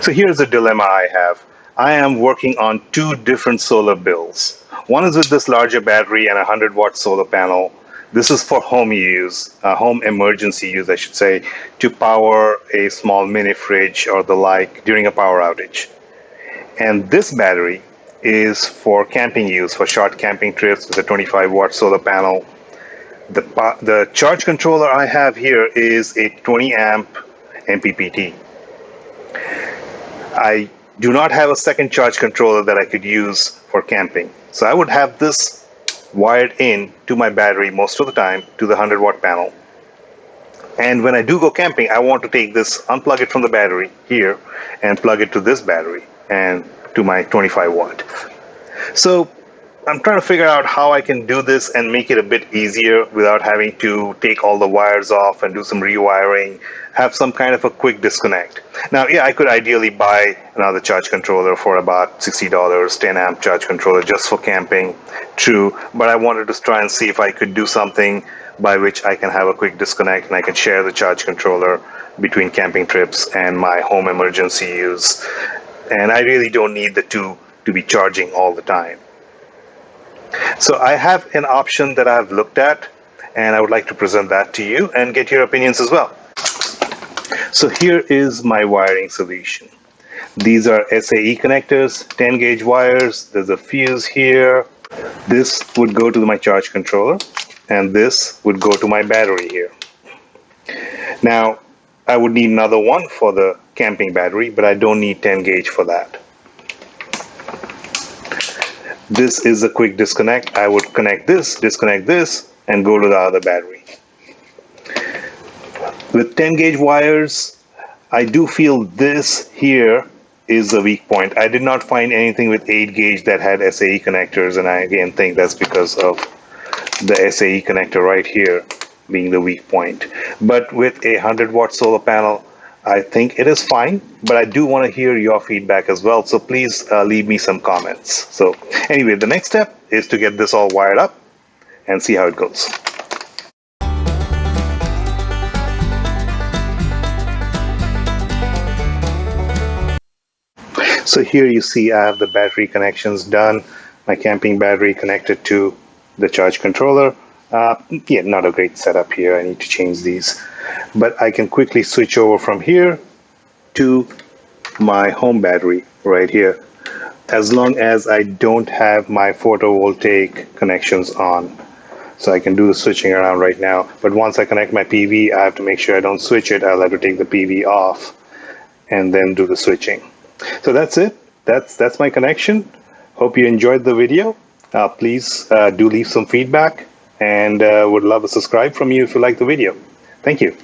So here's a dilemma I have. I am working on two different solar bills. One is with this larger battery and a 100 watt solar panel. This is for home use, uh, home emergency use, I should say, to power a small mini fridge or the like during a power outage. And this battery is for camping use, for short camping trips with a 25 watt solar panel. The, the charge controller I have here is a 20 amp MPPT. I do not have a second charge controller that I could use for camping. So I would have this wired in to my battery most of the time to the 100 watt panel. And when I do go camping, I want to take this, unplug it from the battery here and plug it to this battery and to my 25 watt. So I'm trying to figure out how I can do this and make it a bit easier without having to take all the wires off and do some rewiring, have some kind of a quick disconnect. Now, yeah, I could ideally buy another charge controller for about $60, 10 amp charge controller just for camping, true, but I wanted to try and see if I could do something by which I can have a quick disconnect and I can share the charge controller between camping trips and my home emergency use. And I really don't need the two to be charging all the time. So I have an option that I've looked at and I would like to present that to you and get your opinions as well. So here is my wiring solution. These are SAE connectors, 10 gauge wires. There's a fuse here. This would go to my charge controller and this would go to my battery here. Now, I would need another one for the camping battery, but I don't need 10 gauge for that. This is a quick disconnect. I would connect this, disconnect this, and go to the other battery. With 10 gauge wires, I do feel this here is a weak point. I did not find anything with 8 gauge that had SAE connectors, and I again think that's because of the SAE connector right here being the weak point. But with a 100 watt solar panel, I think it is fine, but I do want to hear your feedback as well. So please uh, leave me some comments. So anyway, the next step is to get this all wired up and see how it goes. So here you see I have the battery connections done. My camping battery connected to the charge controller. Uh, yeah, not a great setup here. I need to change these but I can quickly switch over from here to my home battery right here as long as I don't have my photovoltaic connections on. So I can do the switching around right now but once I connect my PV I have to make sure I don't switch it. I'll have to take the PV off and then do the switching. So that's it. That's that's my connection. Hope you enjoyed the video. Uh, please uh, do leave some feedback and uh, would love a subscribe from you if you like the video. Thank you.